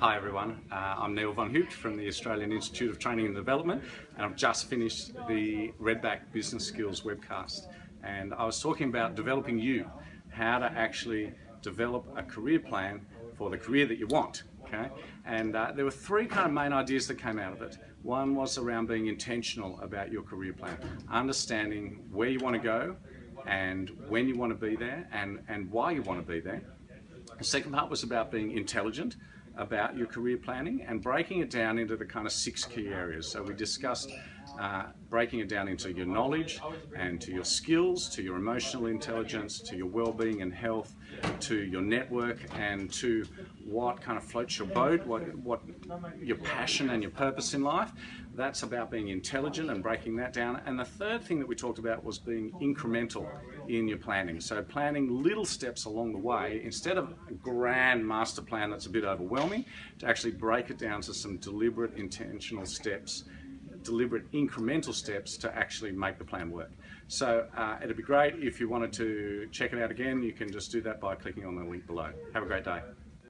Hi everyone, uh, I'm Neil von Heupt from the Australian Institute of Training and Development and I've just finished the Redback Business Skills webcast and I was talking about developing you, how to actually develop a career plan for the career that you want. Okay? And uh, there were three kind of main ideas that came out of it. One was around being intentional about your career plan, understanding where you want to go and when you want to be there and, and why you want to be there. The second part was about being intelligent about your career planning and breaking it down into the kind of six key areas. So we discussed uh, breaking it down into your knowledge and to your skills, to your emotional intelligence, to your well-being and health, to your network and to what kind of floats your boat, what, what your passion and your purpose in life. That's about being intelligent and breaking that down. And the third thing that we talked about was being incremental in your planning. So planning little steps along the way, instead of a grand master plan that's a bit overwhelming, to actually break it down to some deliberate, intentional steps deliberate incremental steps to actually make the plan work. So uh, it'd be great if you wanted to check it out again, you can just do that by clicking on the link below. Have a great day.